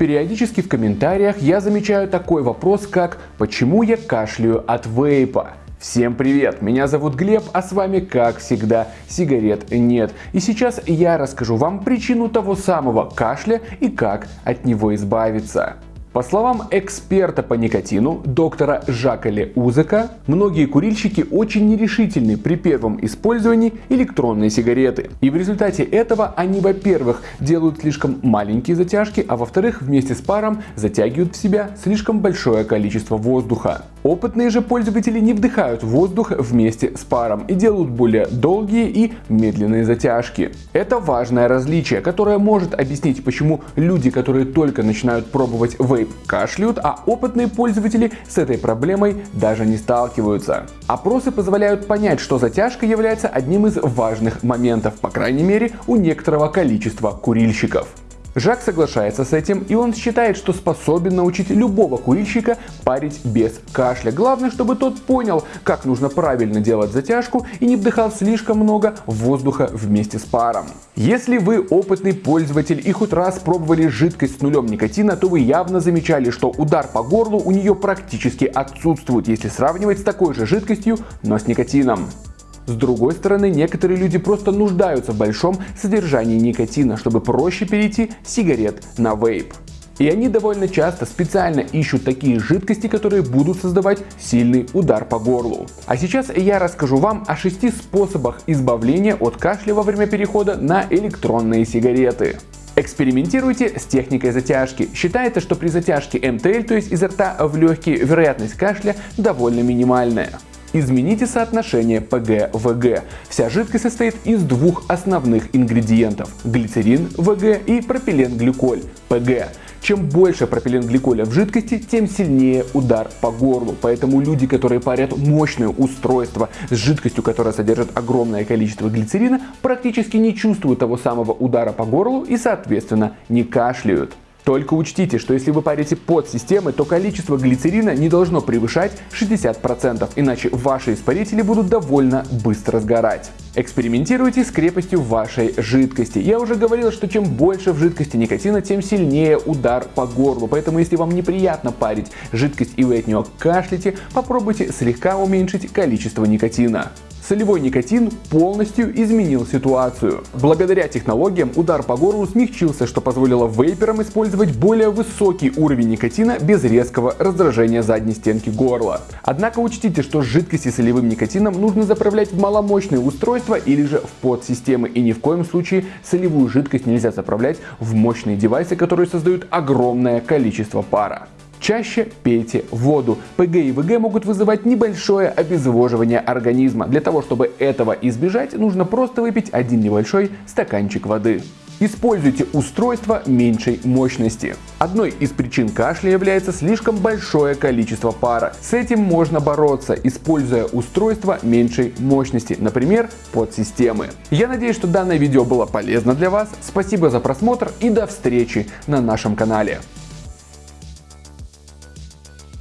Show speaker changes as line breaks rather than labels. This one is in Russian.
Периодически в комментариях я замечаю такой вопрос, как «Почему я кашляю от вейпа?» Всем привет, меня зовут Глеб, а с вами, как всегда, сигарет нет. И сейчас я расскажу вам причину того самого кашля и как от него избавиться. По словам эксперта по никотину, доктора Жака Узека, многие курильщики очень нерешительны при первом использовании электронной сигареты. И в результате этого они, во-первых, делают слишком маленькие затяжки, а во-вторых, вместе с паром затягивают в себя слишком большое количество воздуха. Опытные же пользователи не вдыхают воздух вместе с паром и делают более долгие и медленные затяжки. Это важное различие, которое может объяснить, почему люди, которые только начинают пробовать вейп, вейп кашляют, а опытные пользователи с этой проблемой даже не сталкиваются. Опросы позволяют понять, что затяжка является одним из важных моментов, по крайней мере у некоторого количества курильщиков. Жак соглашается с этим, и он считает, что способен научить любого курильщика парить без кашля. Главное, чтобы тот понял, как нужно правильно делать затяжку и не вдыхал слишком много воздуха вместе с паром. Если вы опытный пользователь и хоть раз пробовали жидкость с нулем никотина, то вы явно замечали, что удар по горлу у нее практически отсутствует, если сравнивать с такой же жидкостью, но с никотином. С другой стороны, некоторые люди просто нуждаются в большом содержании никотина, чтобы проще перейти с сигарет на вейп. И они довольно часто специально ищут такие жидкости, которые будут создавать сильный удар по горлу. А сейчас я расскажу вам о шести способах избавления от кашля во время перехода на электронные сигареты. Экспериментируйте с техникой затяжки. Считается, что при затяжке МТЛ, то есть изо рта в легкие, вероятность кашля довольно минимальная. Измените соотношение ПГ-ВГ. Вся жидкость состоит из двух основных ингредиентов – глицерин ВГ и пропиленгликоль ПГ. Чем больше пропиленгликоля в жидкости, тем сильнее удар по горлу. Поэтому люди, которые парят мощное устройство с жидкостью, которая содержит огромное количество глицерина, практически не чувствуют того самого удара по горлу и соответственно не кашляют. Только учтите, что если вы парите под системой, то количество глицерина не должно превышать 60%, иначе ваши испарители будут довольно быстро сгорать. Экспериментируйте с крепостью вашей жидкости. Я уже говорил, что чем больше в жидкости никотина, тем сильнее удар по горлу. Поэтому если вам неприятно парить жидкость и вы от нее кашляете, попробуйте слегка уменьшить количество никотина солевой никотин полностью изменил ситуацию. Благодаря технологиям удар по горлу смягчился, что позволило вейперам использовать более высокий уровень никотина без резкого раздражения задней стенки горла. Однако учтите, что жидкости с солевым никотином нужно заправлять в маломощные устройства или же в подсистемы и ни в коем случае солевую жидкость нельзя заправлять в мощные девайсы, которые создают огромное количество пара. Чаще пейте воду. ПГ и ВГ могут вызывать небольшое обезвоживание организма. Для того, чтобы этого избежать, нужно просто выпить один небольшой стаканчик воды. Используйте устройство меньшей мощности. Одной из причин кашля является слишком большое количество пара. С этим можно бороться, используя устройство меньшей мощности, например, подсистемы. Я надеюсь, что данное видео было полезно для вас. Спасибо за просмотр и до встречи на нашем канале.